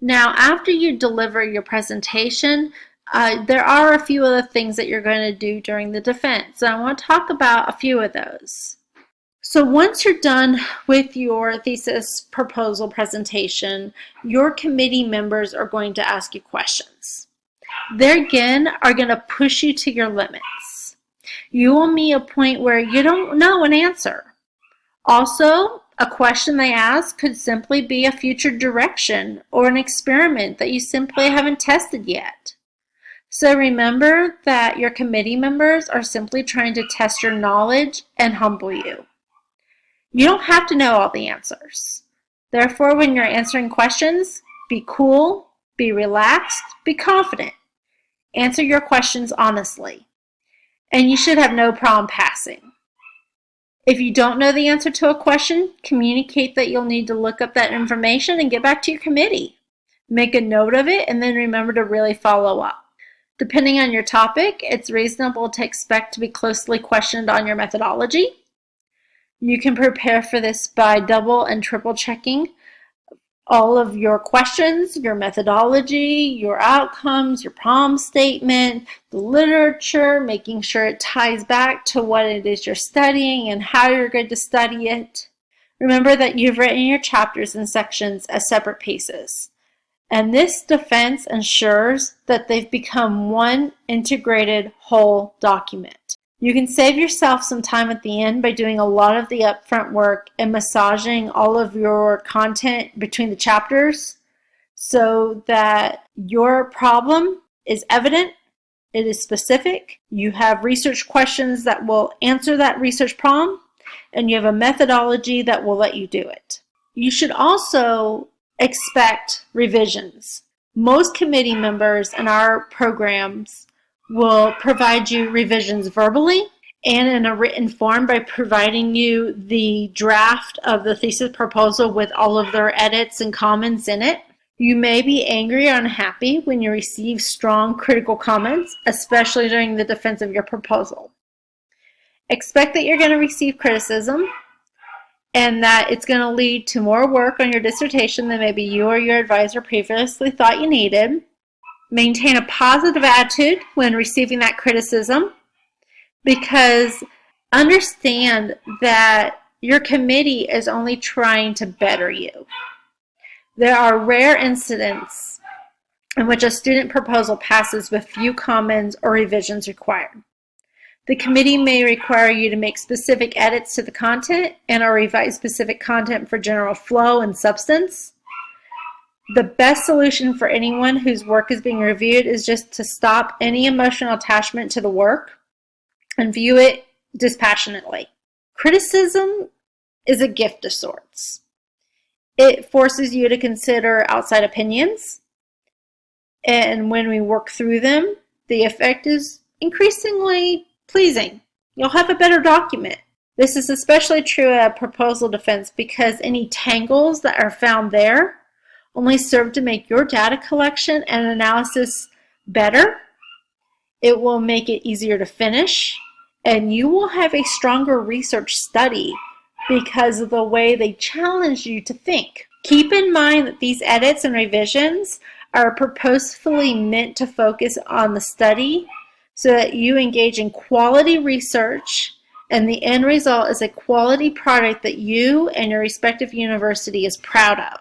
Now, after you deliver your presentation, uh, there are a few other things that you're going to do during the defense. And I want to talk about a few of those. So once you're done with your thesis proposal presentation, your committee members are going to ask you questions. They again are going to push you to your limits. You will meet a point where you don't know an answer. Also, a question they ask could simply be a future direction or an experiment that you simply haven't tested yet. So remember that your committee members are simply trying to test your knowledge and humble you. You don't have to know all the answers. Therefore, when you're answering questions, be cool, be relaxed, be confident. Answer your questions honestly. And you should have no problem passing. If you don't know the answer to a question, communicate that you'll need to look up that information and get back to your committee. Make a note of it and then remember to really follow up. Depending on your topic, it's reasonable to expect to be closely questioned on your methodology. You can prepare for this by double and triple checking all of your questions, your methodology, your outcomes, your problem statement, the literature, making sure it ties back to what it is you're studying and how you're going to study it. Remember that you've written your chapters and sections as separate pieces. And this defense ensures that they've become one integrated whole document. You can save yourself some time at the end by doing a lot of the upfront work and massaging all of your content between the chapters so that your problem is evident, it is specific, you have research questions that will answer that research problem, and you have a methodology that will let you do it. You should also expect revisions. Most committee members in our programs will provide you revisions verbally and in a written form by providing you the draft of the thesis proposal with all of their edits and comments in it. You may be angry or unhappy when you receive strong critical comments, especially during the defense of your proposal. Expect that you're going to receive criticism and that it's going to lead to more work on your dissertation than maybe you or your advisor previously thought you needed. Maintain a positive attitude when receiving that criticism because understand that your committee is only trying to better you. There are rare incidents in which a student proposal passes with few comments or revisions required. The committee may require you to make specific edits to the content and or revise specific content for general flow and substance. The best solution for anyone whose work is being reviewed is just to stop any emotional attachment to the work and view it dispassionately. Criticism is a gift of sorts. It forces you to consider outside opinions, and when we work through them, the effect is increasingly pleasing. You'll have a better document. This is especially true at proposal defense because any tangles that are found there only serve to make your data collection and analysis better. It will make it easier to finish and you will have a stronger research study because of the way they challenge you to think. Keep in mind that these edits and revisions are purposefully meant to focus on the study so that you engage in quality research and the end result is a quality product that you and your respective university is proud of.